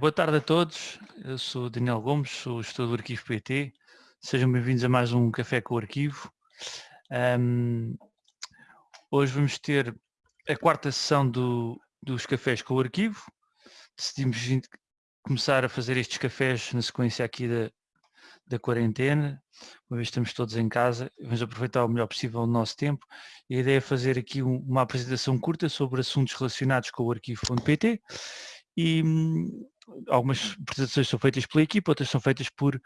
Boa tarde a todos, eu sou Daniel Gomes, sou gestor do Arquivo PT. Sejam bem-vindos a mais um Café com o Arquivo. Um, hoje vamos ter a quarta sessão do, dos cafés com o Arquivo. Decidimos começar a fazer estes cafés na sequência aqui da, da quarentena, uma vez estamos todos em casa, vamos aproveitar o melhor possível o nosso tempo. E a ideia é fazer aqui um, uma apresentação curta sobre assuntos relacionados com o arquivo.pt e hum, algumas apresentações são feitas pela equipa, outras são feitas por,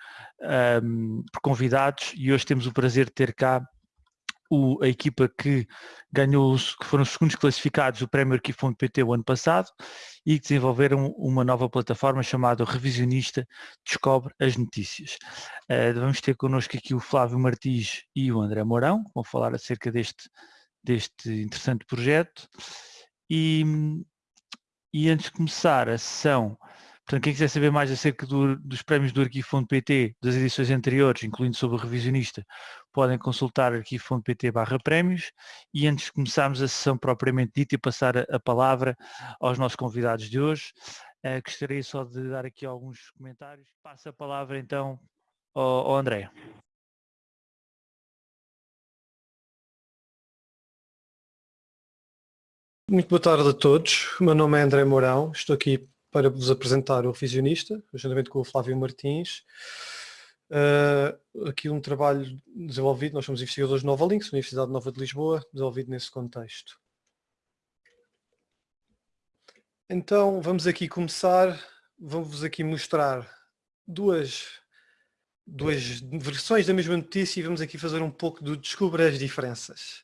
um, por convidados e hoje temos o prazer de ter cá o, a equipa que ganhou, que foram os segundos classificados do Prémio Arquivo.pt o ano passado e que desenvolveram uma nova plataforma chamada Revisionista Descobre as Notícias. Uh, vamos ter connosco aqui o Flávio Martins e o André Mourão, que vão falar acerca deste, deste interessante projeto. E, e antes de começar a sessão, Portanto, quem quiser saber mais acerca do, dos prémios do Arquivo.pt, das edições anteriores, incluindo sobre o revisionista, podem consultar arquivo.pt barra prémios e antes de começarmos a sessão propriamente dita e passar a, a palavra aos nossos convidados de hoje, uh, gostaria só de dar aqui alguns comentários. Passo a palavra então ao, ao André. Muito boa tarde a todos. O meu nome é André Mourão, estou aqui para vos apresentar o Revisionista, juntamente com o Flávio Martins. Uh, aqui um trabalho desenvolvido, nós somos investigadores de Nova Links, Universidade Nova de Lisboa, desenvolvido nesse contexto. Então vamos aqui começar, vamos aqui mostrar duas, duas versões da mesma notícia e vamos aqui fazer um pouco do descobrir as diferenças.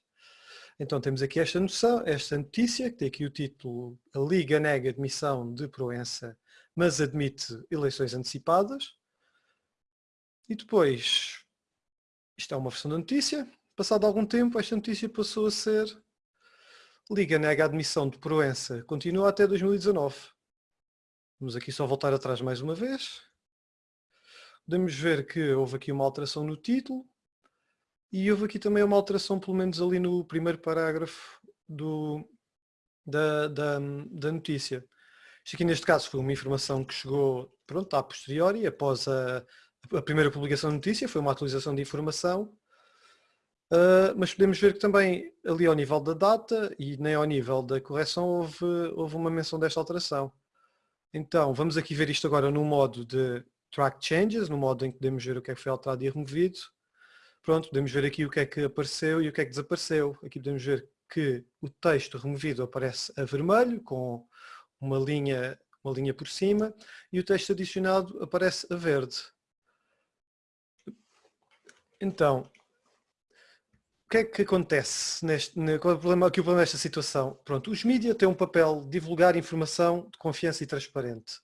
Então temos aqui esta noção, esta notícia, que tem aqui o título A Liga nega admissão de Proença, mas admite eleições antecipadas. E depois, isto é uma versão da notícia, passado algum tempo esta notícia passou a ser Liga nega admissão de Proença, continua até 2019. Vamos aqui só voltar atrás mais uma vez. Podemos ver que houve aqui uma alteração no título, e houve aqui também uma alteração, pelo menos ali no primeiro parágrafo do, da, da, da notícia. Isto aqui neste caso foi uma informação que chegou pronto, a posteriori, após a, a primeira publicação da notícia, foi uma atualização de informação, uh, mas podemos ver que também ali ao nível da data e nem ao nível da correção houve, houve uma menção desta alteração. Então vamos aqui ver isto agora no modo de track changes, no modo em que podemos ver o que é que foi alterado e removido. Pronto, podemos ver aqui o que é que apareceu e o que é que desapareceu. Aqui podemos ver que o texto removido aparece a vermelho, com uma linha, uma linha por cima, e o texto adicionado aparece a verde. Então, o que é que acontece neste, qual é o problema, aqui o problema desta situação? Pronto, os mídias têm um papel de divulgar informação de confiança e transparente.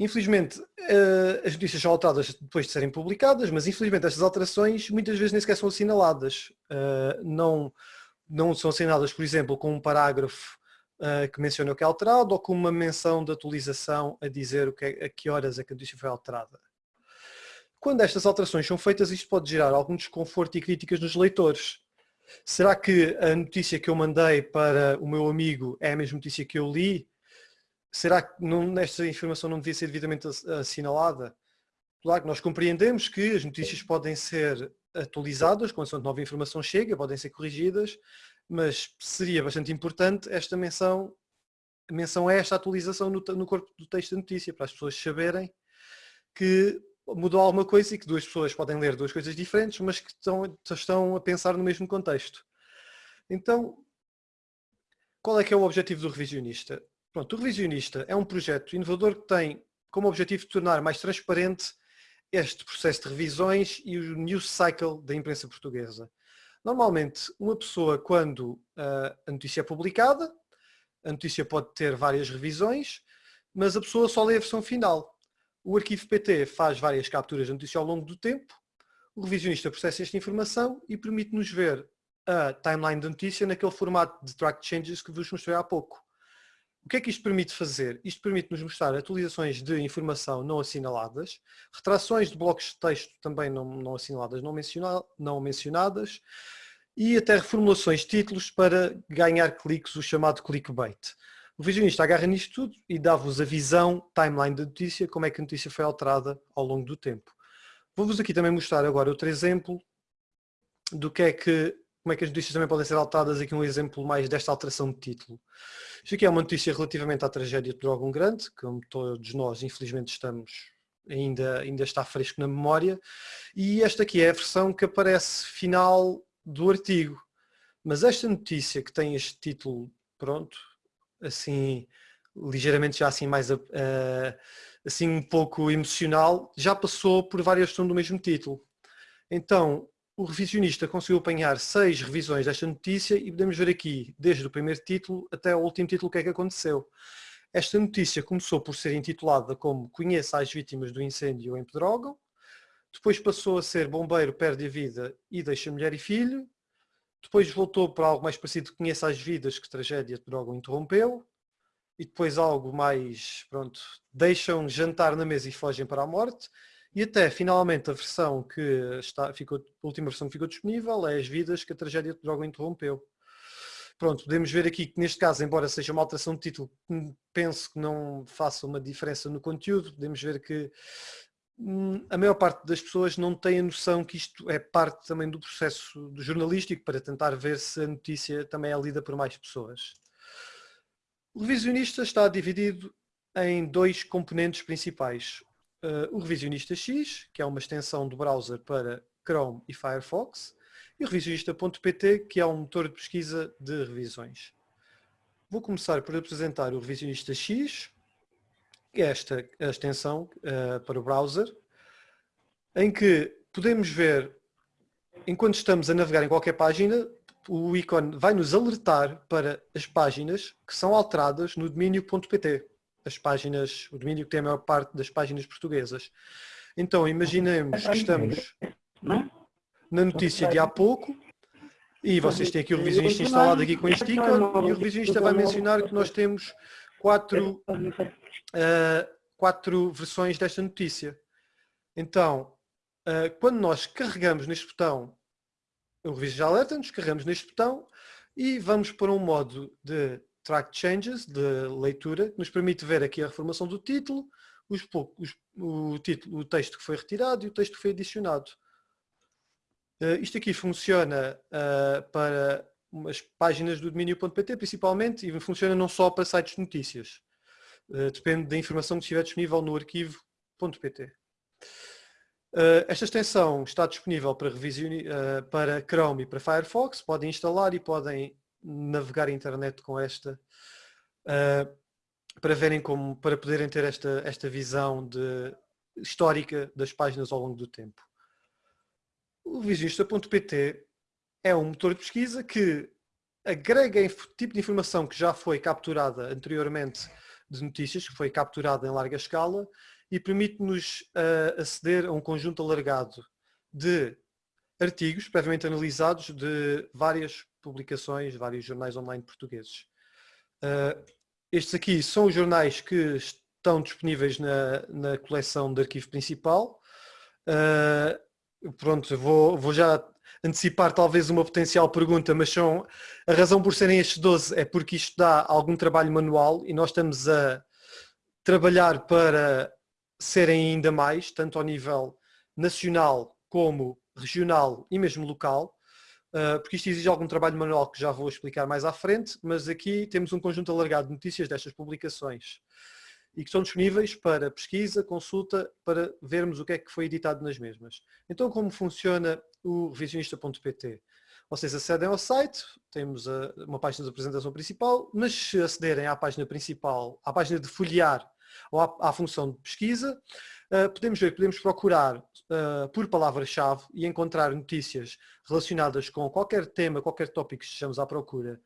Infelizmente, uh, as notícias são alteradas depois de serem publicadas, mas infelizmente estas alterações muitas vezes nem sequer são assinaladas. Uh, não, não são assinaladas, por exemplo, com um parágrafo uh, que menciona o que é alterado ou com uma menção de atualização a dizer o que é, a que horas é que a notícia foi alterada. Quando estas alterações são feitas, isto pode gerar algum desconforto e críticas nos leitores. Será que a notícia que eu mandei para o meu amigo é a mesma notícia que eu li? Será que não, informação não devia ser devidamente assinalada? Claro que nós compreendemos que as notícias podem ser atualizadas quando nova informação chega, podem ser corrigidas, mas seria bastante importante esta menção, menção a esta atualização no, no corpo do texto da notícia, para as pessoas saberem que mudou alguma coisa e que duas pessoas podem ler duas coisas diferentes, mas que estão, estão a pensar no mesmo contexto. Então, qual é que é o objetivo do revisionista? Pronto, o Revisionista é um projeto inovador que tem como objetivo tornar mais transparente este processo de revisões e o news cycle da imprensa portuguesa. Normalmente, uma pessoa, quando uh, a notícia é publicada, a notícia pode ter várias revisões, mas a pessoa só lê a versão final. O arquivo PT faz várias capturas da notícia ao longo do tempo, o revisionista processa esta informação e permite-nos ver a timeline da notícia naquele formato de track changes que vos mostrei há pouco. O que é que isto permite fazer? Isto permite-nos mostrar atualizações de informação não assinaladas, retrações de blocos de texto também não, não assinaladas, não, menciona, não mencionadas, e até reformulações de títulos para ganhar cliques, o chamado clickbait. O revisionista agarra nisto tudo e dá-vos a visão, timeline da notícia, como é que a notícia foi alterada ao longo do tempo. Vou-vos aqui também mostrar agora outro exemplo do que é que, como é que as notícias também podem ser alteradas, aqui um exemplo mais desta alteração de título. Isto aqui é uma notícia relativamente à tragédia de Drogon Grande, como todos nós infelizmente estamos, ainda, ainda está fresco na memória, e esta aqui é a versão que aparece final do artigo. Mas esta notícia que tem este título, pronto, assim, ligeiramente já assim mais, uh, assim um pouco emocional, já passou por várias versões do mesmo título. Então, o revisionista conseguiu apanhar seis revisões desta notícia e podemos ver aqui, desde o primeiro título até o último título, o que é que aconteceu. Esta notícia começou por ser intitulada como Conheça as vítimas do incêndio em Pedrógão, depois passou a ser Bombeiro perde a vida e deixa mulher e filho, depois voltou para algo mais parecido, Conheça as vidas que tragédia de Pedrógão interrompeu, e depois algo mais, pronto, deixam jantar na mesa e fogem para a morte, e até finalmente a versão que está, ficou, a última versão que ficou disponível é as vidas que a tragédia de droga interrompeu. Pronto, podemos ver aqui que neste caso, embora seja uma alteração de título, penso que não faça uma diferença no conteúdo, podemos ver que hum, a maior parte das pessoas não tem a noção que isto é parte também do processo do jornalístico para tentar ver se a notícia também é lida por mais pessoas. O revisionista está dividido em dois componentes principais uh, o Revisionista X, que é uma extensão do browser para Chrome e Firefox, e o revisionista.pt, que é um motor de pesquisa de revisões. Vou começar por apresentar o Revisionista X, que é esta a extensão uh, para o browser, em que podemos ver, enquanto estamos a navegar em qualquer página, o ícone vai nos alertar para as páginas que são alteradas no domínio.pt as páginas, o domínio que tem a maior parte das páginas portuguesas. Então, imaginemos que estamos na notícia de há pouco e vocês têm aqui o revisionista instalado aqui com este ícone e o revisionista vai mencionar que nós temos quatro, uh, quatro versões desta notícia. Então, uh, quando nós carregamos neste botão, o revisionista alerta-nos, carregamos neste botão e vamos para um modo de track changes de leitura, que nos permite ver aqui a reformação do título, os, os, o, título, o texto que foi retirado e o texto que foi adicionado. Uh, isto aqui funciona uh, para as páginas do domínio.pt principalmente e funciona não só para sites de notícias. Uh, depende da informação que estiver disponível no arquivo.pt. esta extensão está disponível para, para Chrome e para Firefox, podem instalar e podem navegar a internet com esta uh, para verem como, para poderem ter esta, esta visão de, histórica das páginas ao longo do tempo. O visionista.pt é um motor de pesquisa que agrega tipo de informação que já foi capturada anteriormente de notícias, que foi capturada em larga escala e permite-nos uh, aceder a um conjunto alargado de artigos previamente analisados de várias publicações, vários jornais online portugueses. Uh, estes aqui são os jornais que estão disponíveis na, na coleção de arquivo principal. Uh, pronto, vou, vou já antecipar talvez uma potencial pergunta, mas são, a razão por serem estes 12 é porque isto dá algum trabalho manual e nós estamos a trabalhar para serem ainda mais, tanto ao nível nacional como regional e mesmo local, Uh, porque isto exige algum trabalho manual que já vou explicar mais à frente, mas aqui temos um conjunto alargado de notícias destas publicações e que estão disponíveis para pesquisa, consulta, para vermos o que é que foi editado nas mesmas. Então como funciona o revisionista.pt? Vocês acedem ao site, temos uma página de apresentação principal, mas se acederem à página principal, à página de folhear ou à, à função de pesquisa, podemos ver, podemos procurar uh, por palavra-chave e encontrar notícias relacionadas com qualquer tema, qualquer tópico que estejamos à procura.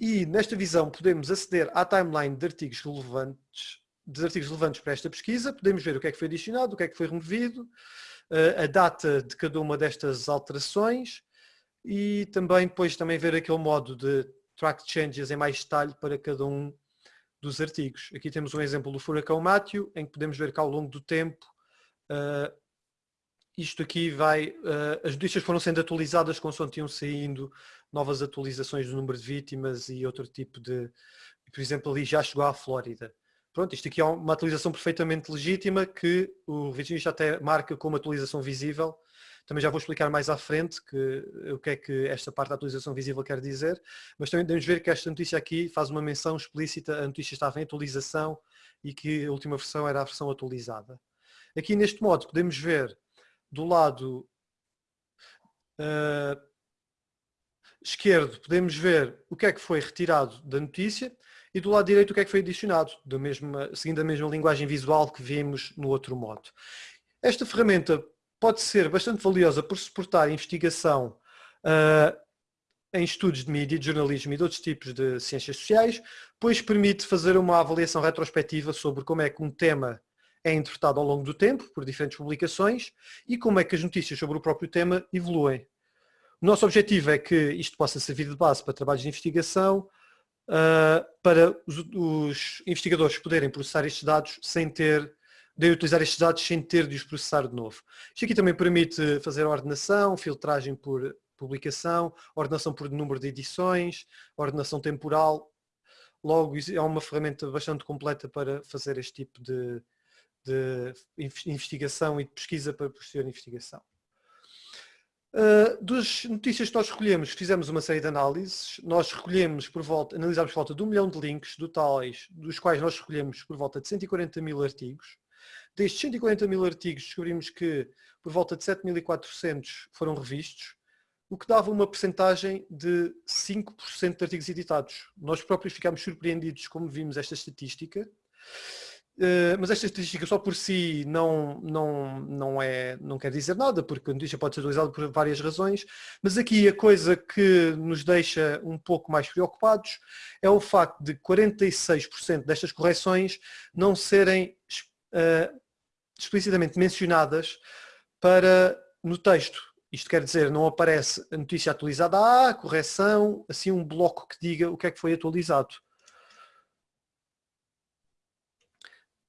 E nesta visão podemos aceder à timeline de artigos relevantes, de artigos relevantes para esta pesquisa, podemos ver o que é que foi adicionado, o que é que foi removido, uh, a data de cada uma destas alterações e também depois também ver aquele modo de track changes em mais detalhe para cada um dos artigos. Aqui temos um exemplo do furacão Mátio, em que podemos ver que ao longo do tempo uh, isto aqui vai, uh, as notícias foram sendo atualizadas consoante iam saindo novas atualizações do número de vítimas e outro tipo de por exemplo, ali já chegou à Flórida. Pronto, isto aqui é uma atualização perfeitamente legítima que o revisionista até marca como atualização visível. Também já vou explicar mais à frente que, o que é que esta parte da atualização visível quer dizer, mas também devemos ver que esta notícia aqui faz uma menção explícita, a notícia estava em atualização e que a última versão era a versão atualizada. Aqui neste modo podemos ver do lado uh, esquerdo podemos ver o que é que foi retirado da notícia e do lado direito o que é que foi adicionado, da mesma, seguindo a mesma linguagem visual que vimos no outro modo. Esta ferramenta pode ser bastante valiosa por suportar investigação uh, em estudos de mídia, de jornalismo e de outros tipos de ciências sociais, pois permite fazer uma avaliação retrospectiva sobre como é que um tema é interpretado ao longo do tempo, por diferentes publicações, e como é que as notícias sobre o próprio tema evoluem. O nosso objetivo é que isto possa servir de base para trabalhos de investigação, uh, para os, os, investigadores poderem processar estes dados sem ter, de utilizar estes dados sem ter de os processar de novo. Isto aqui também permite fazer ordenação, filtragem por publicação, ordenação por número de edições, ordenação temporal. Logo, é uma ferramenta bastante completa para fazer este tipo de, de investigação e de pesquisa para posterior investigação. Uh, das notícias que nós recolhemos, fizemos uma série de análises, nós recolhemos por volta, analisámos por volta de um milhão de links totais, dos quais nós recolhemos por volta de 140 mil artigos. Destes 140 mil artigos descobrimos que por volta de 7.400 foram revistos, o que dava uma percentagem de 5% de artigos editados. Nós próprios ficámos surpreendidos como vimos esta estatística. Eh, mas esta estatística só por si não, não, não, é, não quer dizer nada, porque a notícia pode ser utilizada por várias razões, mas aqui a coisa que nos deixa um pouco mais preocupados é o facto de 46% destas correções não serem uh, explicitamente mencionadas para, no texto. Isto quer dizer, não aparece a notícia atualizada, ah, correção, assim um bloco que diga o que é que foi atualizado.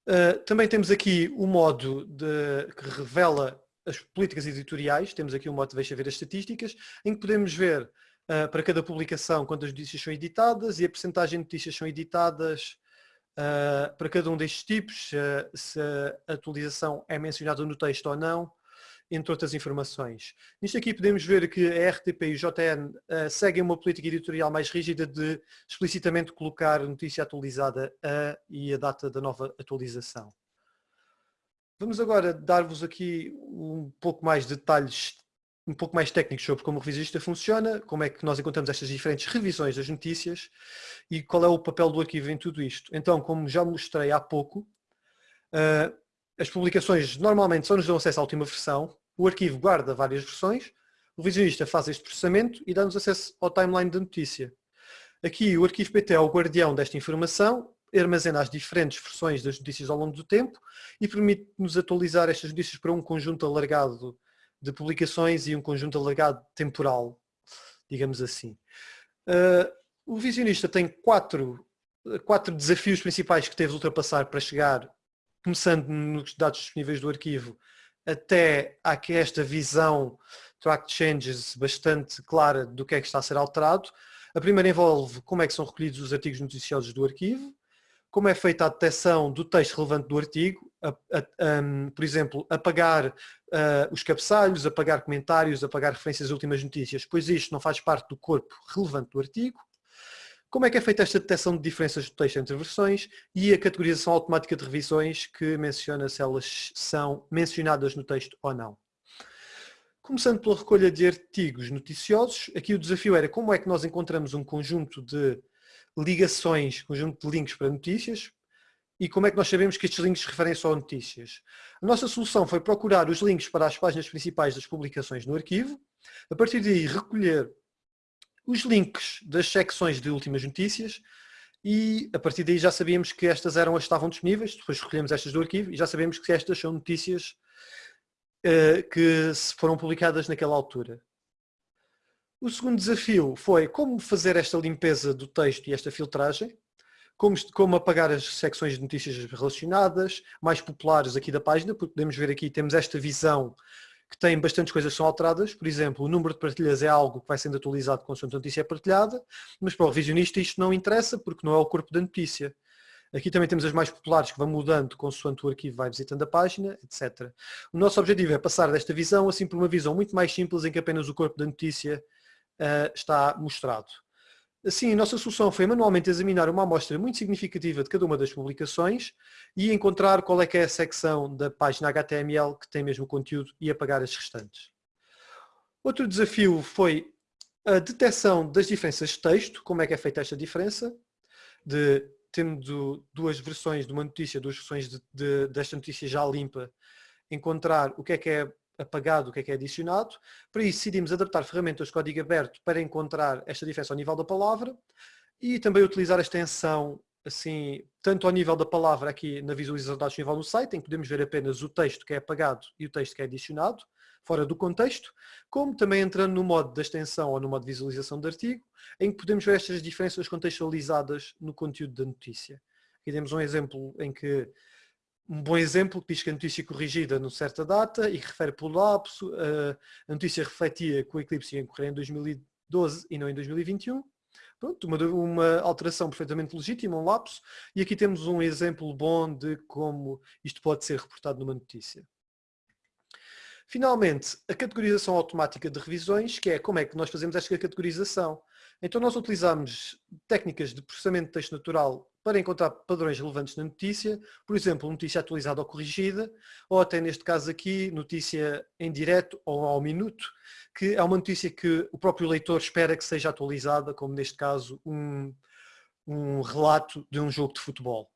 Uh, também temos aqui o modo de, que revela as políticas editoriais, temos aqui o modo de deixa ver as estatísticas, em que podemos ver uh, para cada publicação quantas notícias são editadas e a percentagem de notícias são editadas uh, para cada um destes tipos, se a atualização é mencionada no texto ou não, entre outras informações. Nisto aqui podemos ver que a RTP e o JN uh, seguem uma política editorial mais rígida de explicitamente colocar notícia atualizada a e a data da nova atualização. Vamos agora dar-vos aqui um pouco mais de detalhes, um pouco mais técnicos sobre como o revisista funciona, como é que nós encontramos estas diferentes revisões das notícias e qual é o papel do arquivo em tudo isto. Então, como já mostrei há pouco, uh, as publicações normalmente só nos dão acesso à última versão, o arquivo guarda várias versões, o revisionista faz este processamento e dá-nos acesso ao timeline da notícia. Aqui o arquivo PT é o guardião desta informação, armazena as diferentes versões das notícias ao longo do tempo e permite-nos atualizar estas notícias para um conjunto alargado de publicações e um conjunto alargado temporal, digamos assim. Uh, o visionista tem quatro, quatro desafios principais que teve de ultrapassar para chegar, começando nos dados disponíveis do arquivo, até aqui esta visão track changes bastante clara do que é que está a ser alterado. A primeira envolve como é que são recolhidos os artigos noticiosos do arquivo, como é feita a detecção do texto relevante do artigo, a, a, um, por exemplo, apagar uh, os cabeçalhos, apagar comentários, apagar referências às últimas notícias, pois isto não faz parte do corpo relevante do artigo. Como é que é feita esta detecção de diferenças de texto entre versões e a categorização automática de revisões que menciona se elas são mencionadas no texto ou não. Começando pela recolha de artigos noticiosos, aqui o desafio era como é que nós encontramos um conjunto de ligações, conjunto de links para notícias e como é que nós sabemos que estes links referem só a notícias. A nossa solução foi procurar os links para as páginas principais das publicações no arquivo, a partir daí recolher os links das secções de últimas notícias e a partir daí já sabíamos que estas eram as que estavam disponíveis, depois recolhemos estas do arquivo e já sabemos que estas são notícias uh, que foram publicadas naquela altura. O segundo desafio foi como fazer esta limpeza do texto e esta filtragem, como, como apagar as secções de notícias relacionadas, mais populares aqui da página, porque podemos ver aqui, temos esta visão que tem bastantes coisas que são alteradas. Por exemplo, o número de partilhas é algo que vai sendo atualizado consoante a notícia é partilhada, mas para o revisionista isto não interessa porque não é o corpo da notícia. Aqui também temos as mais populares que vão mudando consoante o arquivo vai visitando a página, etc. O nosso objetivo é passar desta visão assim para uma visão muito mais simples em que apenas o corpo da notícia uh, está mostrado. Assim, a nossa solução foi manualmente examinar uma amostra muito significativa de cada uma das publicações e encontrar qual é que é a secção da página HTML que tem mesmo conteúdo e apagar as restantes. Outro desafio foi a detecção das diferenças de texto, como é que é feita esta diferença, de tendo duas versões de uma notícia, duas versões de, de, desta notícia já limpa, encontrar o que é que é apagado, o que é que é adicionado. Para isso decidimos adaptar ferramentas de código aberto para encontrar esta diferença ao nível da palavra e também utilizar a extensão assim, tanto ao nível da palavra aqui na visualização de dados nível no site, em que podemos ver apenas o texto que é apagado e o texto que é adicionado, fora do contexto, como também entrando no modo da extensão ou no modo de visualização de artigo, em que podemos ver estas diferenças contextualizadas no conteúdo da notícia. Aqui temos um exemplo em que um bom exemplo que diz que a notícia corrigida numa certa data e refere pelo lapso, a notícia refletia que o eclipse ia ocorrer em 2012 e não em 2021. Pronto, uma, uma, alteração perfeitamente legítima, um lapso, e aqui temos um exemplo bom de como isto pode ser reportado numa notícia. Finalmente, a categorização automática de revisões, que é como é que nós fazemos esta categorização. Então nós utilizamos técnicas de processamento de texto natural para encontrar padrões relevantes na notícia, por exemplo, notícia atualizada ou corrigida, ou até neste caso aqui, notícia em direto ou ao minuto, que é uma notícia que o próprio leitor espera que seja atualizada, como neste caso um, um relato de um jogo de futebol.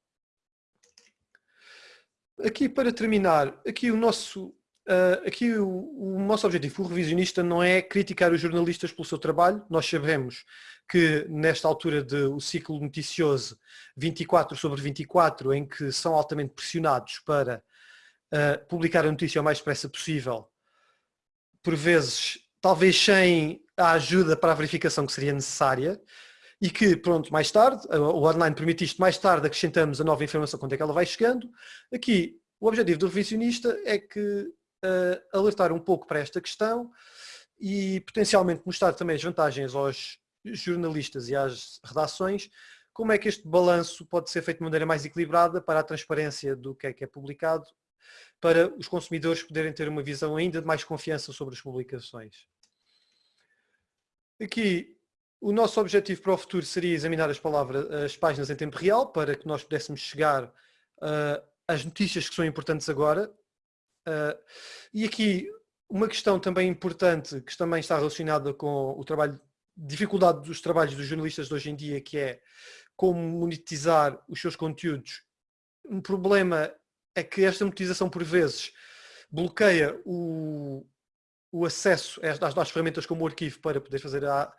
Aqui para terminar, aqui o nosso Uh, aqui o, o, nosso objetivo, o revisionista, não é criticar os jornalistas pelo seu trabalho. Nós sabemos que nesta altura do ciclo noticioso 24 sobre 24, em que são altamente pressionados para uh, publicar a notícia o mais depressa possível, por vezes, talvez sem a ajuda para a verificação que seria necessária, e que, pronto, mais tarde, o online permite isto, mais tarde acrescentamos a nova informação quando é que ela vai chegando. Aqui, o objetivo do revisionista é que uh, alertar um pouco para esta questão e potencialmente mostrar também as vantagens aos jornalistas e às redações, como é que este balanço pode ser feito de maneira mais equilibrada para a transparência do que é que é publicado, para os consumidores poderem ter uma visão ainda de mais confiança sobre as publicações. Aqui, o nosso objetivo para o futuro seria examinar as palavras, as páginas em tempo real, para que nós pudéssemos chegar uh, às notícias que são importantes agora, Uh, e aqui uma questão também importante que também está relacionada com o trabalho, dificuldade dos trabalhos dos jornalistas de hoje em dia, que é como monetizar os seus conteúdos. Um problema é que esta monetização por vezes bloqueia o, o acesso às, às ferramentas como o arquivo para poder fazer a,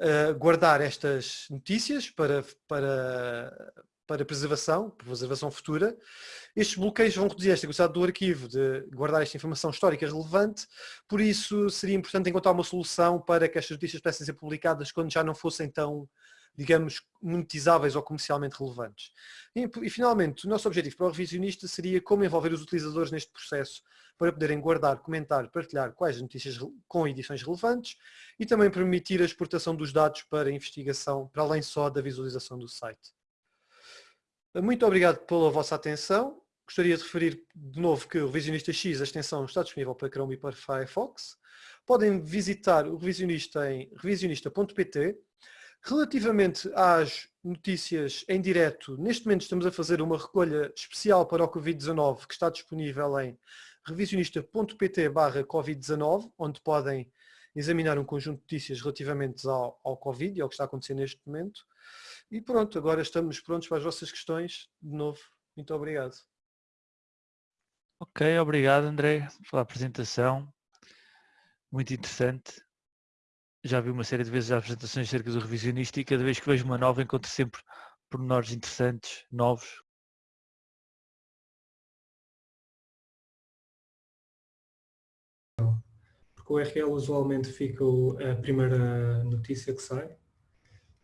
a guardar estas notícias para, para, para preservação, preservação futura, estes bloqueios vão reduzir esta capacidade do arquivo de guardar esta informação histórica relevante, por isso seria importante encontrar uma solução para que estas notícias pudessem ser publicadas quando já não fossem tão, digamos, monetizáveis ou comercialmente relevantes. E, e finalmente, o nosso objetivo para o revisionista seria como envolver os utilizadores neste processo para poderem guardar, comentar, partilhar quais notícias com edições relevantes e também permitir a exportação dos dados para investigação, para além só da visualização do site. Muito obrigado pela vossa atenção. Gostaria de referir de novo que o Revisionista X, a extensão, está disponível para Chrome e para Firefox. Podem visitar o Revisionista em revisionista.pt. Relativamente às notícias em direto, neste momento estamos a fazer uma recolha especial para o Covid-19 que está disponível em revisionista.pt Covid-19, onde podem examinar um conjunto de notícias relativamente ao, ao Covid e ao que está acontecendo neste momento. E pronto, agora estamos prontos para as vossas questões. De novo, muito obrigado. Ok, obrigado André pela apresentação. Muito interessante. Já vi uma série de vezes as apresentações acerca do revisionista e cada vez que vejo uma nova encontro sempre pormenores interessantes, novos. Porque o URL usualmente fica a primeira notícia que sai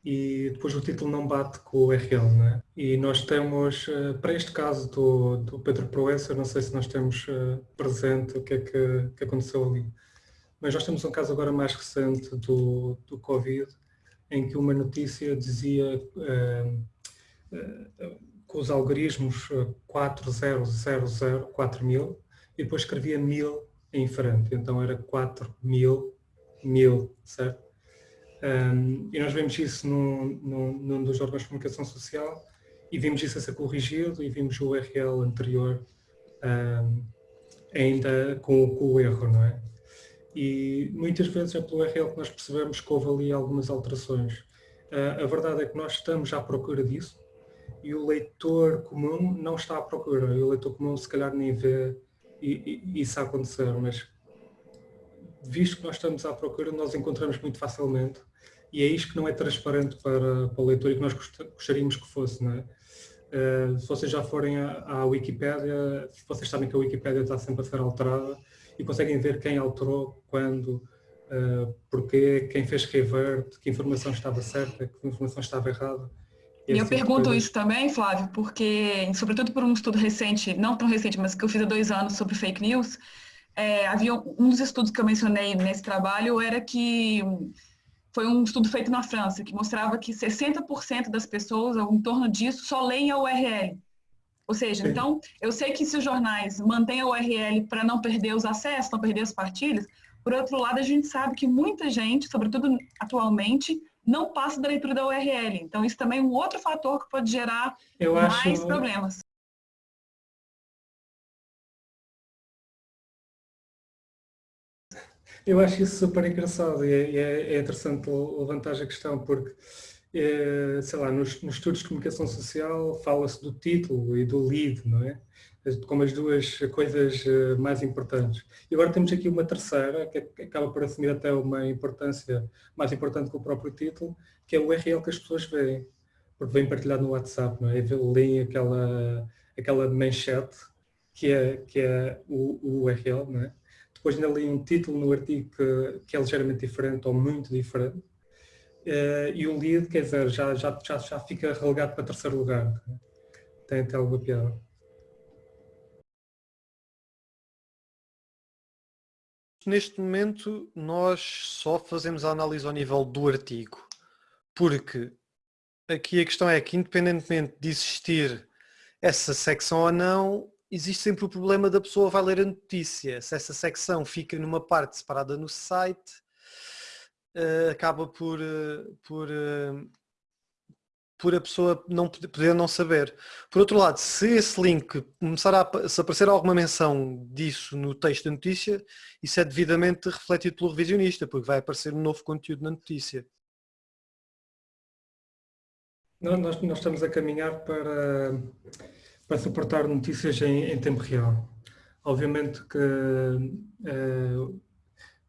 e depois o título não bate com o URL, não é? E nós temos, eh, para este caso do, do Pedro Proença, não sei se nós temos eh, presente o que é que, que, aconteceu ali, mas nós temos um caso agora mais recente do, do Covid, em que uma notícia dizia uh, uh, com os algoritmos 4000, 4000, e depois escrevia 1000 em frente, então era 4000, 1000, certo? Um, e nós vemos isso num, dos órgãos de comunicação social e vimos isso a ser corrigido e vimos o URL anterior um, ainda com, com, o erro, não é? E muitas vezes é pelo URL que nós percebemos que houve ali algumas alterações. Uh, a verdade é que nós estamos à procura disso e o leitor comum não está à procura. E o leitor comum se calhar nem vê isso acontecer, mas visto que nós estamos à procura, nós encontramos muito facilmente e é isto que não é transparente para, para o leitor e que nós gostaríamos que fosse. Não é? Uh, se vocês já forem à, à Wikipédia, vocês sabem que a Wikipédia está sempre a ser alterada e conseguem ver quem alterou, quando, uh, porquê, quem fez revert, que informação estava certa, que informação estava errada. E eu pergunto isso também, Flávio, porque, sobretudo por um estudo recente, não tão recente, mas que eu fiz há dois anos sobre fake news, é, havia um dos estudos que eu mencionei nesse trabalho era que foi um estudo feito na França, que mostrava que 60% das pessoas, ou em torno disso, só leem a URL. Ou seja, Sim. então, eu sei que se os jornais mantêm a URL para não perder os acessos, não perder as partilhas, por outro lado, a gente sabe que muita gente, sobretudo atualmente, não passa da leitura da URL. Então, isso também é um outro fator que pode gerar eu mais acho... problemas. Eu acho isso super engraçado e é, é, é interessante levantar a questão porque, é, sei lá, nos, nos, estudos de comunicação social fala-se do título e do lead, não é? Como as duas coisas eh, mais importantes. E agora temos aqui uma terceira, que acaba por assumir até uma importância mais importante que o próprio título, que é o URL que as pessoas veem. Porque vem partilhado no WhatsApp, não é? Leem aquela, aquela manchete que é, que é o, o URL, não é? Depois ainda li um título no artigo que, que é ligeiramente diferente ou muito diferente, uh, e o lead, quer dizer, já, já, já, já fica relegado para terceiro lugar. Tem até alguma piada. Neste momento, nós só fazemos a análise ao nível do artigo, porque aqui a questão é que, independentemente de existir essa secção ou não, existe sempre o problema da pessoa vai ler a notícia. Se essa secção fica numa parte separada no site, uh, acaba por, uh, por, uh, por a pessoa não poder não saber. Por outro lado, se esse link começar a se aparecer alguma menção disso no texto da notícia, isso é devidamente refletido pelo revisionista, porque vai aparecer um novo conteúdo na notícia. Nós, nós estamos a caminhar para para suportar notícias em, em tempo real. Obviamente que uh,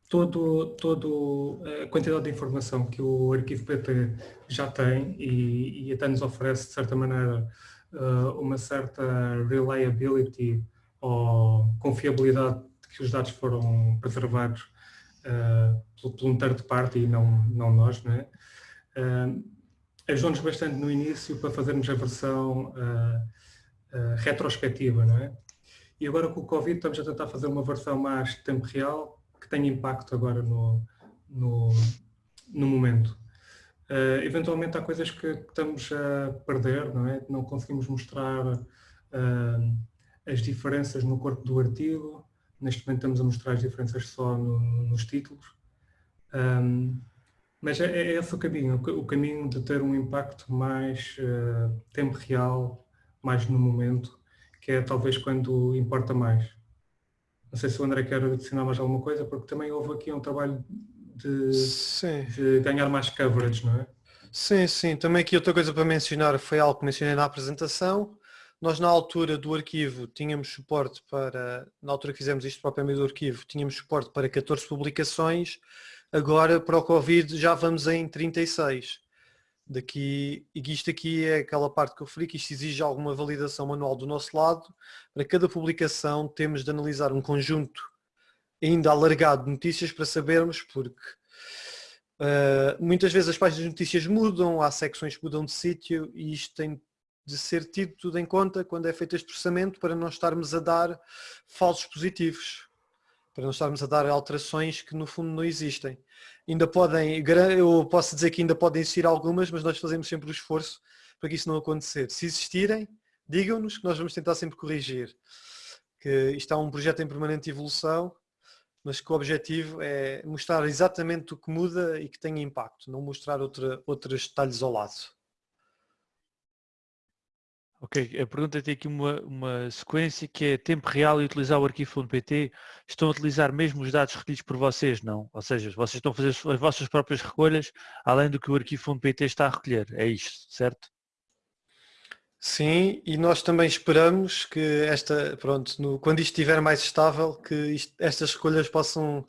todo, todo a quantidade de informação que o arquivo PT já tem e, e até nos oferece, de certa maneira, uh, uma certa reliability ou confiabilidade de que os dados foram preservados uh, por, por um terceiro parte e não, não nós, não é? Uh, Ajudou-nos bastante no início para fazermos a versão uh, uh, retrospectiva, não é? E agora com o Covid estamos a tentar fazer uma versão mais de tempo real que tenha impacto agora no, no, no momento. Uh, eventualmente há coisas que estamos a perder, não é? Não conseguimos mostrar uh, as diferenças no corpo do artigo. Neste momento estamos a mostrar as diferenças só no, nos títulos. Um, mas é, é, esse o caminho, o caminho de ter um impacto mais uh, tempo real mais no momento, que é talvez quando importa mais. Não sei se o André quer adicionar mais alguma coisa, porque também houve aqui um trabalho de, de ganhar mais coverage, não é? Sim, sim. Também aqui outra coisa para mencionar foi algo que mencionei na apresentação. Nós na altura do arquivo tínhamos suporte para, na altura que fizemos isto propriamente do arquivo, tínhamos suporte para 14 publicações, agora para o Covid já vamos em 36 daqui, e isto aqui é aquela parte que eu referi, que isto exige alguma validação manual do nosso lado. Para cada publicação temos de analisar um conjunto ainda alargado de notícias para sabermos, porque Uh, muitas vezes as páginas de notícias mudam, há secções que mudam de sítio e isto tem de ser tido tudo em conta quando é feito este processamento para não estarmos a dar falsos positivos, para não estarmos a dar alterações que no fundo não existem. Ainda podem, eu posso dizer que ainda podem existir algumas, mas nós fazemos sempre o esforço para que isso não acontecer. Se existirem, digam-nos que nós vamos tentar sempre corrigir. Que isto é um projeto em permanente evolução, mas que o objetivo é mostrar exatamente o que muda e que tem impacto, não mostrar outra, outros detalhes ao lado. Ok, a pergunta tem aqui uma, uma sequência que é tempo real e utilizar o arquivo.pt. Estão a utilizar mesmo os dados recolhidos por vocês, não? Ou seja, vocês estão a fazer as vossas próprias recolhas, além do que o arquivo.pt está a recolher. É isto, certo? Sim, e nós também esperamos que esta, pronto, no, quando isto estiver mais estável, que isto, estas recolhas possam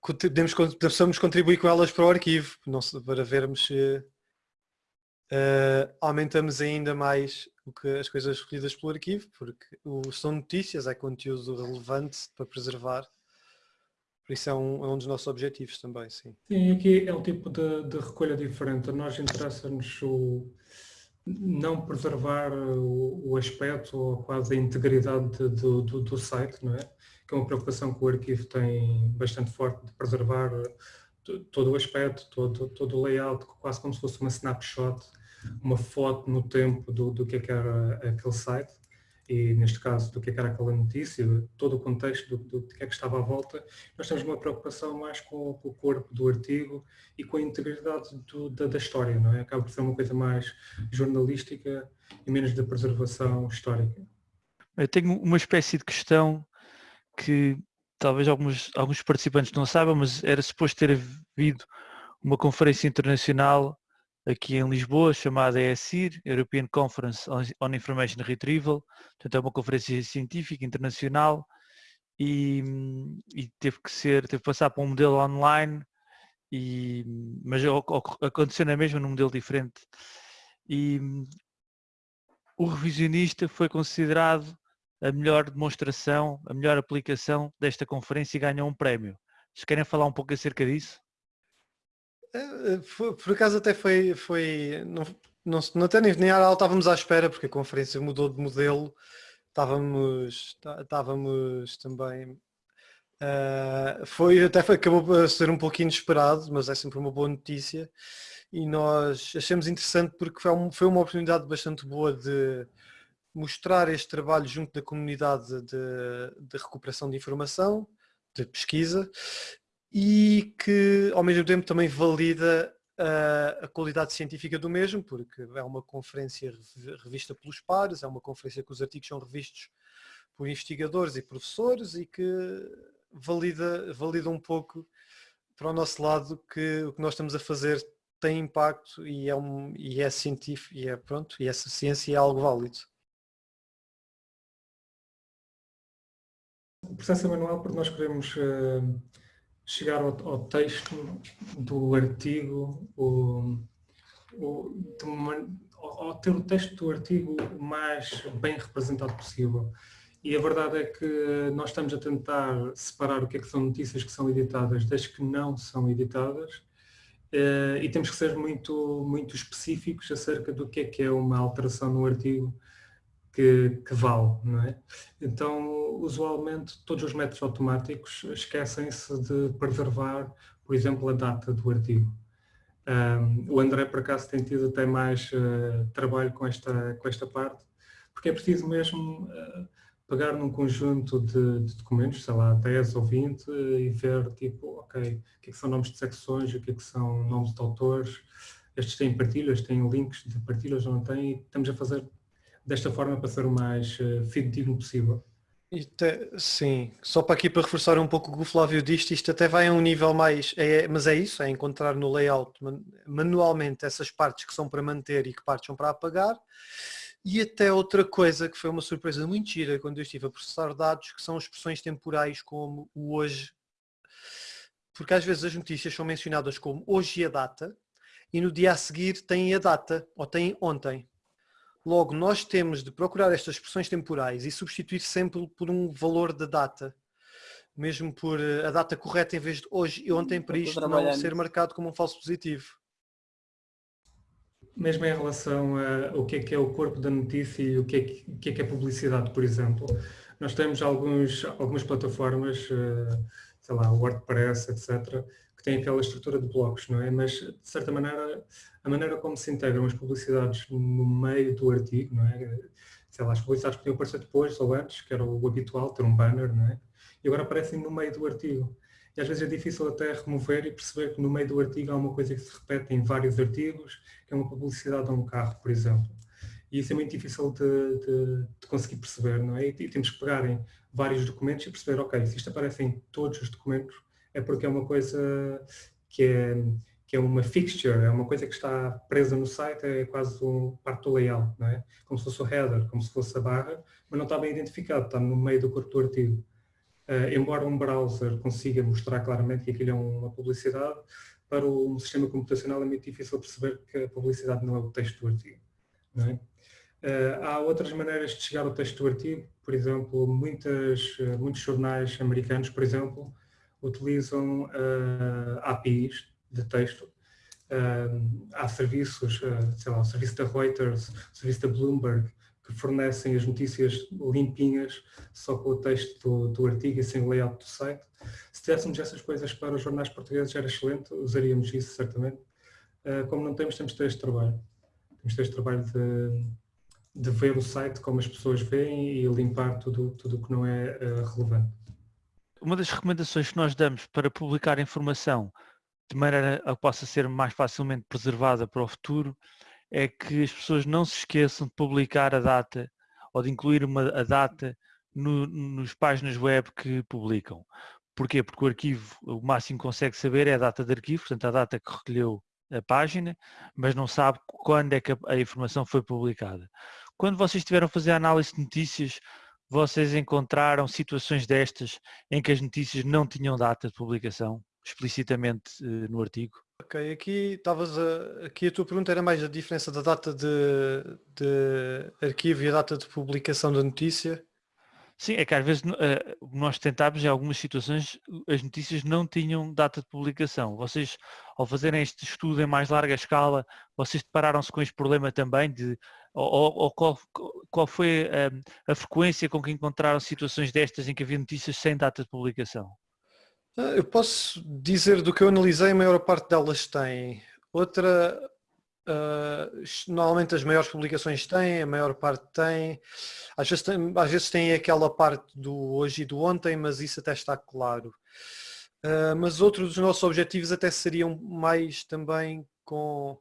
podemos, possamos contribuir com elas para o arquivo, não, para vermos se Uh, aumentamos ainda mais o que as coisas recolhidas pelo arquivo, porque o, são notícias, é conteúdo relevante para preservar. Por isso é um, é um dos nossos objetivos também, sim. Sim, aqui é um tipo de, de recolha diferente. A nós interessa-nos não preservar o, o, aspecto ou quase a integridade do, do, do, site, não é? Que é uma preocupação que o arquivo tem bastante forte de preservar todo o aspecto, todo, todo o layout, quase como se fosse uma snapshot uma foto no tempo do, do que, é que era aquele site e neste caso do que, é que era aquela notícia, todo o contexto do, do que é que estava à volta, nós temos uma preocupação mais com, com o corpo do artigo e com a integridade do, da, da, história, não é? Acaba por ser uma coisa mais jornalística e menos da preservação histórica. Eu tenho uma espécie de questão que talvez alguns, alguns participantes não saibam, mas era suposto ter havido uma conferência internacional aqui em Lisboa, chamada ESIR, European Conference on Information Retrieval, portanto é uma conferência científica internacional e, e, teve que ser, teve que passar para um modelo online, e, mas aconteceu na mesma num modelo diferente. E o revisionista foi considerado a melhor demonstração, a melhor aplicação desta conferência e ganhou um prémio. Vocês querem falar um pouco acerca disso? Eh, por acaso até foi, foi não, não, não até nem, nem estávamos à espera porque a conferência mudou de modelo, estávamos, estávamos também, uh, foi, até foi, acabou por ser um pouquinho esperado, mas é sempre uma boa notícia e nós achamos interessante porque foi, um, foi uma oportunidade bastante boa de mostrar este trabalho junto da comunidade de, de recuperação de informação, de pesquisa e que ao mesmo tempo também valida a, a qualidade científica do mesmo, porque é uma conferência revista pelos pares, é uma conferência que os artigos são revistos por investigadores e professores e que valida, valida um pouco para o nosso lado que o que nós estamos a fazer tem impacto e é, um, e é científico e é pronto, e essa ciência é algo válido. O processo é manual porque nós queremos uh chegar ao, ao texto do artigo, o, o, uma, ao, ter o texto do artigo o mais bem representado possível. E a verdade é que nós estamos a tentar separar o que é que são notícias que são editadas das que não são editadas eh, e temos que ser muito, muito específicos acerca do que é que é uma alteração no artigo que, que vale, não é? Então, usualmente, todos os métodos automáticos esquecem-se de preservar, por exemplo, a data do artigo. Um, o André, por acaso, tem tido até mais uh, trabalho com esta, com esta parte, porque é preciso mesmo uh, pegar num conjunto de, de, documentos, sei lá, 10 ou 20, uh, e ver, tipo, ok, o que, é que são nomes de secções, o que, é que são nomes de autores, estes têm partilhas, têm links de partilhas não têm, e estamos a fazer desta forma para ser o mais uh, fidedigno possível. Até, sim, só para aqui para reforçar um pouco o que o Flávio disse, isto até vai a um nível mais, é, mas é isso, é encontrar no layout manualmente essas partes que são para manter e que partes são para apagar. E até outra coisa que foi uma surpresa muito gira quando eu estive a processar dados, que são expressões temporais como o hoje, porque às vezes as notícias são mencionadas como hoje e a data, e no dia a seguir têm a data, ou têm ontem. Logo, nós temos de procurar estas expressões temporais e substituir sempre por um valor da data. mesmo por a data correta em vez de hoje e ontem, para isto não ser marcado como um falso positivo. Mesmo em relação ao que é que é o corpo da notícia e o que é que, que, é, que é publicidade, por exemplo, nós temos alguns, algumas plataformas, sei lá, WordPress, etc., que têm aquela estrutura de blocos, não é? Mas, de certa maneira, a maneira como se integram as publicidades no meio do artigo, não é? Sei lá, as publicidades podiam aparecer depois ou antes, que era o habitual, ter um banner, não é? E agora aparecem no meio do artigo. E às vezes é difícil até remover e perceber que no meio do artigo há uma coisa que se repete em vários artigos, que é uma publicidade a um carro, por exemplo. E isso é muito difícil de, de, de conseguir perceber, não é? E temos que pegar em vários documentos e perceber, ok, se isto aparece em todos os documentos, é porque é uma coisa que é, que é uma fixture, é uma coisa que está presa no site, é quase um parte do layout, não é? Como se fosse o header, como se fosse a barra, mas não está bem identificado, está no meio do corpo do artigo. Uh, embora um browser consiga mostrar claramente que aquilo é uma publicidade, para um sistema computacional é muito difícil perceber que a publicidade não é o texto do artigo. É? Uh, há outras maneiras de chegar ao texto do artigo, por exemplo, muitas, uh, muitos jornais americanos, por exemplo, utilizam uh, APIs de texto. Uh, há serviços, uh, sei lá, o serviço da Reuters, o serviço da Bloomberg, que fornecem as notícias limpinhas, só com o texto do, do artigo e sem o layout do site. Se tivéssemos essas coisas para os jornais portugueses era excelente, usaríamos isso certamente. como não temos, temos este trabalho. Temos este trabalho de, de ver o site como as pessoas veem e limpar tudo o que não é relevante uma das recomendações que nós damos para publicar informação de maneira a que possa ser mais facilmente preservada para o futuro é que as pessoas não se esqueçam de publicar a data ou de incluir uma, a data no, nos páginas web que publicam. Porquê? Porque o arquivo, o máximo que consegue saber é a data de arquivo, portanto a data que recolheu a página, mas não sabe quando é que a, a informação foi publicada. Quando vocês estiveram a fazer análise de notícias, vocês encontraram situações destas em que as notícias não tinham data de publicação explicitamente uh, no artigo? Ok, aqui estavas a, aqui a tua pergunta era mais a diferença da data de, de arquivo e a data de publicação da notícia. Sim, é que às vezes uh, nós tentámos em algumas situações as notícias não tinham data de publicação. Vocês, ao fazerem este estudo em mais larga escala, vocês depararam-se com este problema também de ou, ou qual, qual, foi a, hum, a, frequência com que encontraram situações destas em que havia notícias sem data de publicação? Ah, eu posso dizer do que eu analisei, a maior parte delas tem. Outra, uh, normalmente as maiores publicações têm, a maior parte tem. Às vezes tem, às vezes tem aquela parte do hoje e do ontem, mas isso até está claro. Uh, mas outros dos nossos objetivos até seriam mais também com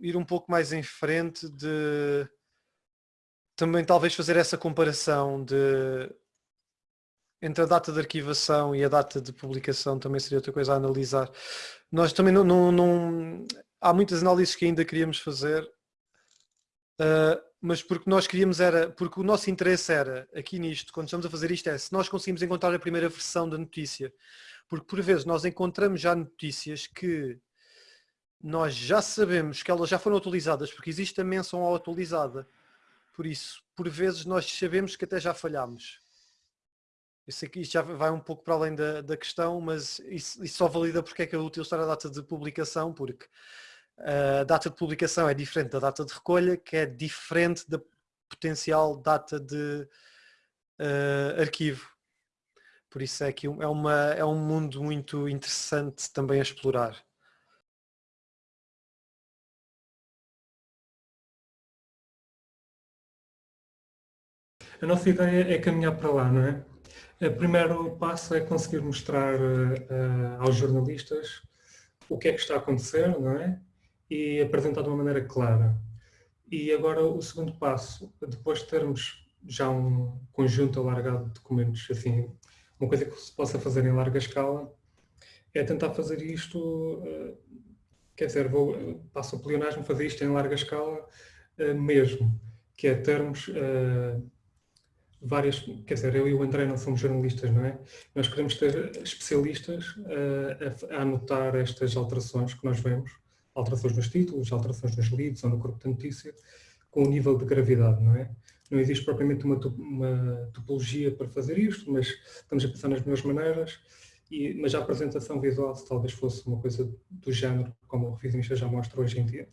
ir um pouco mais em frente de também talvez fazer essa comparação de entre a data de arquivação e a data de publicação também seria outra coisa a analisar. Nós também não, não, não há muitas análises que ainda queríamos fazer, uh, mas porque nós queríamos era, porque o nosso interesse era, aqui nisto, quando estamos a fazer isto, é se nós conseguimos encontrar a primeira versão da notícia, porque por vezes nós encontramos já notícias que nós já sabemos que elas já foram atualizadas, porque existe a menção ao atualizada. Por isso, por vezes nós sabemos que até já falhamos. Que isto já vai um pouco para além da, da questão, mas isso, isso, só valida porque é que é útil estar a data de publicação, porque a data de publicação é diferente da data de recolha, que é diferente da potencial data de uh, arquivo. Por isso é que é, uma, é um mundo muito interessante também a explorar. A nossa ideia é caminhar para lá, não é? O primeiro passo é conseguir mostrar uh, aos jornalistas o que é que está a acontecer, não é? E apresentar de uma maneira clara. E agora o segundo passo, depois de termos já um conjunto alargado de documentos, assim, uma coisa que se possa fazer em larga escala, é tentar fazer isto, uh, quer dizer, vou, passo o pleonasmo fazer isto em larga escala uh, mesmo, que é termos várias, quer dizer, eu e o André não somos jornalistas, não é? Nós queremos ter especialistas a, a, anotar estas alterações que nós vemos, alterações nos títulos, alterações nos leads ou no corpo de notícia, com o nível de gravidade, não é? não existe propriamente uma, uma topologia para fazer isto, mas estamos a pensar nas melhores maneiras, e, mas a apresentação visual talvez fosse uma coisa do género, como o revisionista já mostra hoje em dia.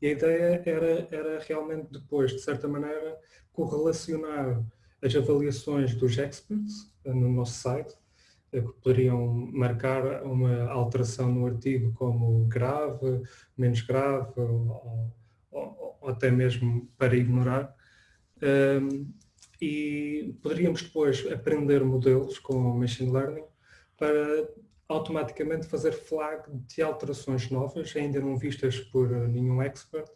E a ideia era, era realmente depois, de certa maneira, correlacionar as avaliações dos experts eh, no nosso site, eh, que poderiam marcar uma alteração no artigo como grave, menos grave, ou, ou, ou até mesmo para ignorar. Um, e poderíamos depois aprender modelos com machine learning para automaticamente fazer flag de alterações novas, ainda não vistas por nenhum expert,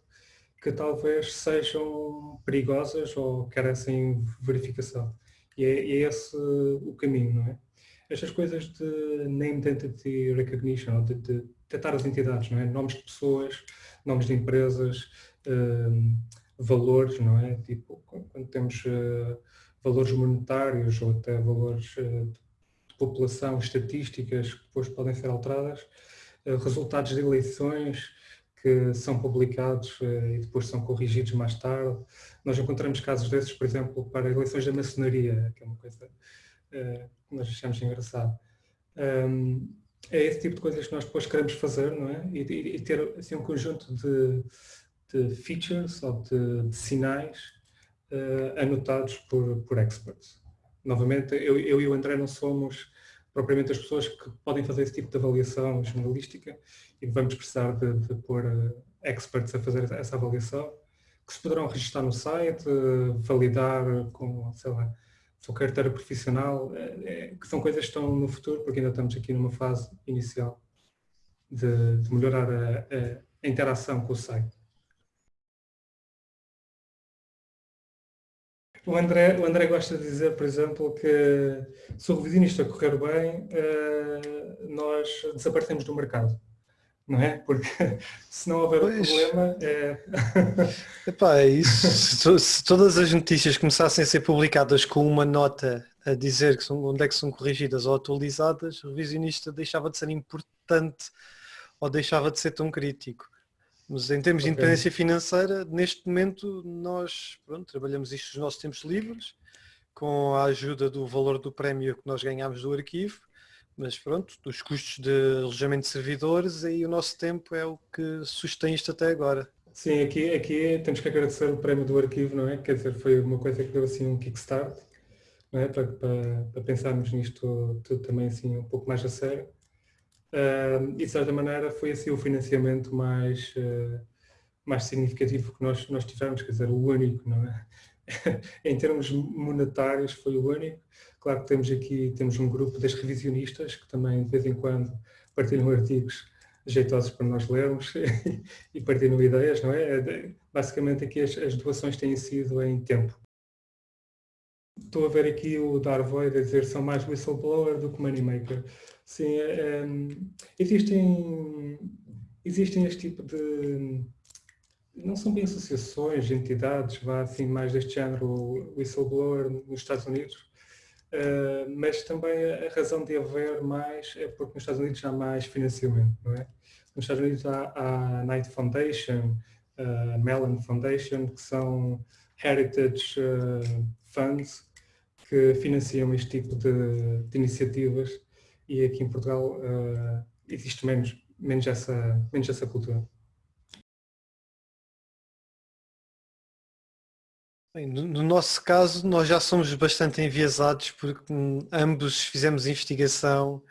que talvez sejam perigosas ou carecem verificação. E é, é, esse o caminho, não é? Estas coisas de name identity recognition, de, de detectar as entidades, não é? Nomes de pessoas, nomes de empresas, um, valores, não é? Tipo, quando temos uh, valores monetários ou até valores uh, de população, estatísticas que depois podem ser alteradas, uh, resultados de eleições que são publicados e depois são corrigidos mais tarde. Nós encontramos casos desses, por exemplo, para eleições da maçonaria, que é uma coisa que nós achamos engraçado. É esse tipo de coisas que nós depois queremos fazer, não é? E, ter assim, um conjunto de de features ou de, de sinais uh, anotados por, por experts. Novamente, eu, eu, e o André não somos propriamente as pessoas que podem fazer esse tipo de avaliação jornalística e vamos precisar de, de pôr uh, experts a fazer essa avaliação, que se poderão registrar no site, validar com, sei lá, sua carteira profissional, é, que são coisas que estão no futuro, porque ainda estamos aqui numa fase inicial de, de melhorar a, a interação com o site. O André, o André gosta de dizer, por exemplo, que se o revisionista correr bem, uh, nós desaparecemos do mercado. Não é? Porque se não houver pois. problema é... Epá, é isso. Se, todas as notícias começassem a ser publicadas com uma nota a dizer que são, onde é que são corrigidas ou atualizadas, o revisionista deixava de ser importante ou deixava de ser tão crítico. Mas em termos okay. de independência financeira, neste momento nós pronto, trabalhamos isto nos nossos tempos livres, com a ajuda do valor do prémio que nós ganhamos do arquivo, mas pronto, dos custos de alojamento de servidores, aí o nosso tempo é o que sustém isto até agora. Sim, aqui, aqui temos que agradecer o prémio do arquivo, não é? Quer dizer, foi uma coisa que deu assim um kickstart, não é? Para, para, para pensarmos nisto tudo também assim um pouco mais a sério. Uh, e de certa maneira foi assim o financiamento mais, uh, mais significativo que nós, nós tivemos, quer dizer, o único, não é? em termos monetários foi o único. Claro que temos aqui, temos um grupo das revisionistas que também de vez em quando partilham artigos jeitosos para nós lermos e partilham ideias, não é? Basicamente aqui as, as doações têm sido em tempo. Estou a ver aqui o Darvoy a dizer são mais whistleblower do que moneymaker. Sim, é, existem, existem este tipo de. Não são bem associações, entidades, vá assim, mais deste género, whistleblower nos Estados Unidos, uh, mas também a razão de haver mais é porque nos Estados Unidos há mais financiamento, não é? Nos Estados Unidos há a Knight Foundation, a Mellon Foundation, que são heritage uh, funds que financiam este tipo de, de iniciativas e aqui em Portugal uh, existe menos, menos, essa, menos essa cultura. Bem, no nosso caso, nós já somos bastante enviesados porque hum, ambos fizemos investigação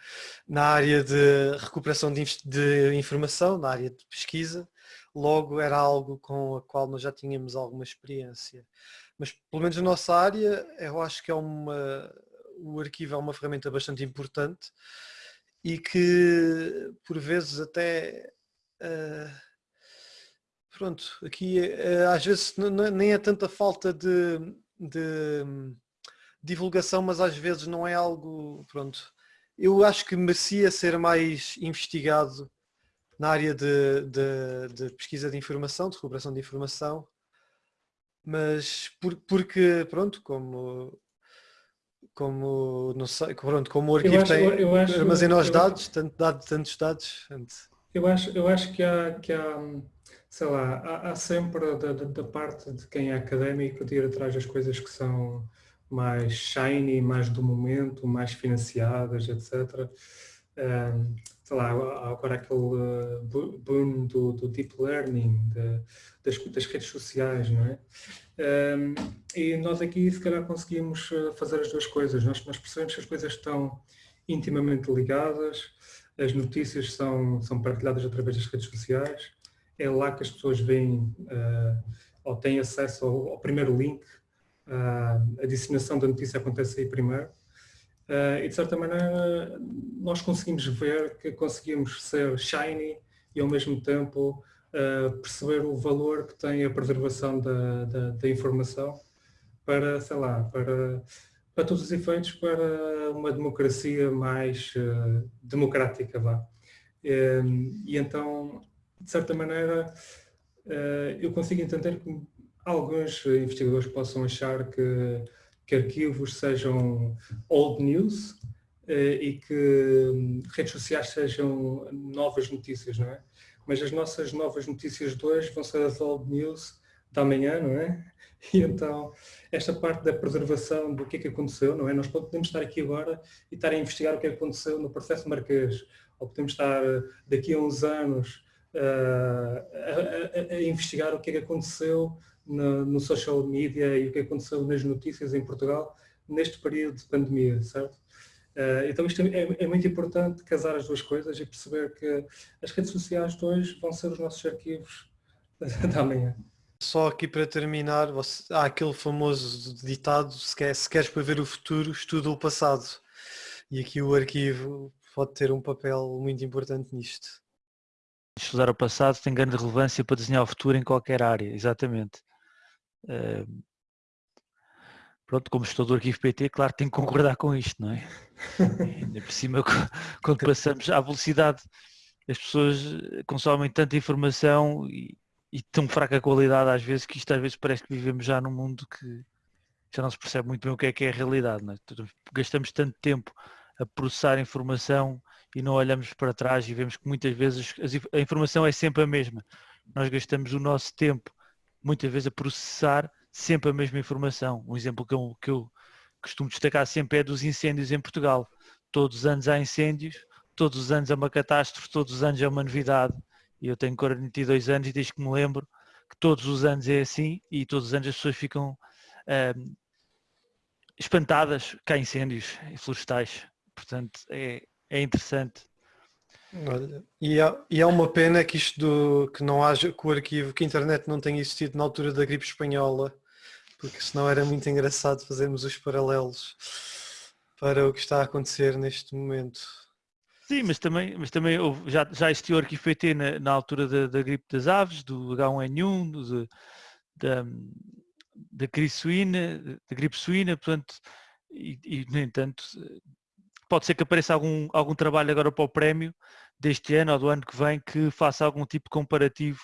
na área de recuperação de, de, informação, na área de pesquisa, logo era algo com a qual nós já tínhamos alguma experiência. Mas pelo menos na nossa área, eu acho que é uma, o arquivo é uma ferramenta bastante importante e que por vezes até uh, pronto, aqui uh, às vezes nem é tanta falta de, de um, divulgação, mas às vezes não é algo, pronto, eu acho que merecia ser mais investigado na área de, de, de pesquisa de informação, de recuperação de informação, mas por, porque, pronto, como como não sei, pronto, como o arquivo acho, tem eu acho, armazena os dados, tanto dado, tantos dados. Eu acho, eu acho que há, que há sei lá, há, há sempre da, da, da, parte de quem é académico de ir atrás das coisas que são mais shiny, mais do momento, mais financiadas, etc. Um, sei lá, agora aquele uh, boom do, do deep learning, de, das, das, redes sociais, não é? Um, e nós aqui se calhar conseguimos uh, fazer as duas coisas. Nós, nós percebemos que as coisas estão intimamente ligadas, as notícias são, são partilhadas através das redes sociais, é lá que as pessoas veem uh, ou têm acesso ao, ao primeiro link, uh, a disseminação da notícia acontece aí primeiro. Uh, e de certa maneira nós conseguimos ver que conseguimos ser shiny e ao mesmo tempo uh, perceber o valor que tem a preservação da, da, da, informação para, sei lá, para, para todos os efeitos, para uma democracia mais uh, democrática, vá. e então de certa maneira, eu consigo entender que alguns investigadores possam achar que, que arquivos sejam old news eh, e que hum, redes sociais sejam novas notícias, não é? Mas as nossas novas notícias de hoje vão ser as old news da manhã, não é? E então, esta parte da preservação do que é que aconteceu, não é? Nós podemos estar aqui agora e estar a investigar o que é aconteceu no processo marquês, ou podemos estar daqui a uns anos a, a, a, investigar o que é que aconteceu no, no, social media e o que aconteceu nas notícias em Portugal neste período de pandemia, certo? Uh, então isto é, é, muito importante casar as duas coisas e perceber que as redes sociais de hoje vão ser os nossos arquivos da manhã. Só aqui para terminar, você, há aquele famoso ditado, se, quer, se queres prever o futuro, estuda o passado. E aqui o arquivo pode ter um papel muito importante nisto estudar o passado tem grande relevância para desenhar o futuro em qualquer área, exatamente. Pronto, como estou do arquivo PT, claro, tenho que concordar com isto, não é? Ainda por cima, quando passamos à velocidade, as pessoas consomem tanta informação e, e tão fraca qualidade às vezes que isto às vezes parece que vivemos já num mundo que já não se percebe muito bem o que é que é a realidade. Não é? Gastamos tanto tempo a processar informação e não olhamos para trás e vemos que muitas vezes a informação é sempre a mesma. Nós gastamos o nosso tempo muitas vezes a processar sempre a mesma informação. Um exemplo que eu, que eu costumo destacar sempre é dos incêndios em Portugal. Todos os anos há incêndios, todos os anos é uma catástrofe, todos os anos é uma novidade. Eu tenho 42 anos e desde que me lembro que todos os anos é assim e todos os anos as pessoas ficam um, espantadas que há incêndios florestais. Portanto, é, é interessante. Olha, e, há, e há uma pena que isto do, que não haja, que o arquivo, que a internet não tenha existido na altura da gripe espanhola, porque senão era muito engraçado fazermos os paralelos para o que está a acontecer neste momento. Sim, mas também, mas também já, já existiu o arquivo PT na, na altura da, da, gripe das aves, do H1N1, do, da, da, gripe suína, da gripe suína, portanto, e, e no entanto pode ser que apareça algum, algum trabalho agora para o prémio deste ano ou do ano que vem que faça algum tipo de comparativo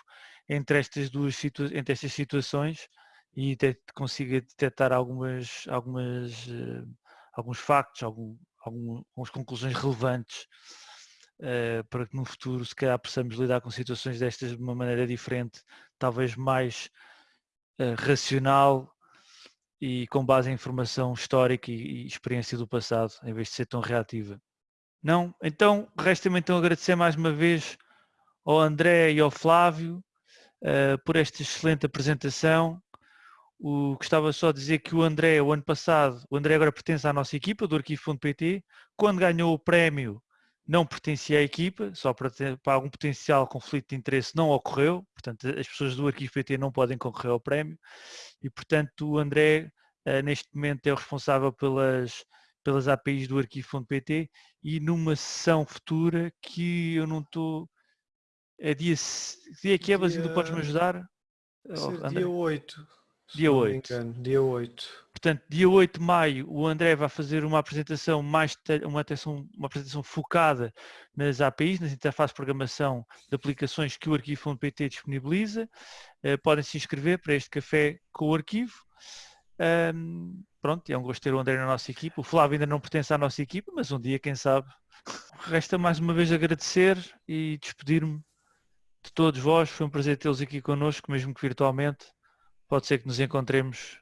entre estas duas entre estas situações e consiga detectar algumas, algumas, uh, alguns factos, algum, algum, algumas conclusões relevantes uh, para que no futuro se calhar possamos lidar com situações destas de uma maneira diferente, talvez mais uh, racional e com base em informação histórica e, experiência do passado, em vez de ser tão reativa. Não? Então, resta-me então agradecer mais uma vez ao André e ao Flávio uh, por esta excelente apresentação. O, gostava só de dizer que o André, o ano passado, o André agora pertence à nossa equipa do Arquivo.pt. Quando ganhou o prémio, não pertencia à equipa, só para, ter, para algum potencial conflito de interesse não ocorreu, portanto as pessoas do Arquivo PT não podem concorrer ao prémio e portanto o André uh, neste momento é o responsável pelas, pelas APIs do Arquivo.pt e numa sessão futura que eu não estou... É dia, dia que é, Basílio, podes me ajudar? Oh, dia 8. Dia 8. dia 8. Portanto, dia 8 de maio, o André vai fazer uma apresentação mais uma, atenção, uma apresentação focada nas APIs, nas interfaces de programação de aplicações que o arquivo.pt disponibiliza. Uh, podem se inscrever para este café com o arquivo. Um, pronto, é um gosto ter o André na nossa equipa. O Flávio ainda não pertence à nossa equipa, mas um dia, quem sabe. Resta mais uma vez agradecer e despedir-me de todos vós. Foi um prazer tê-los aqui connosco, mesmo que virtualmente. Pode ser que nos encontremos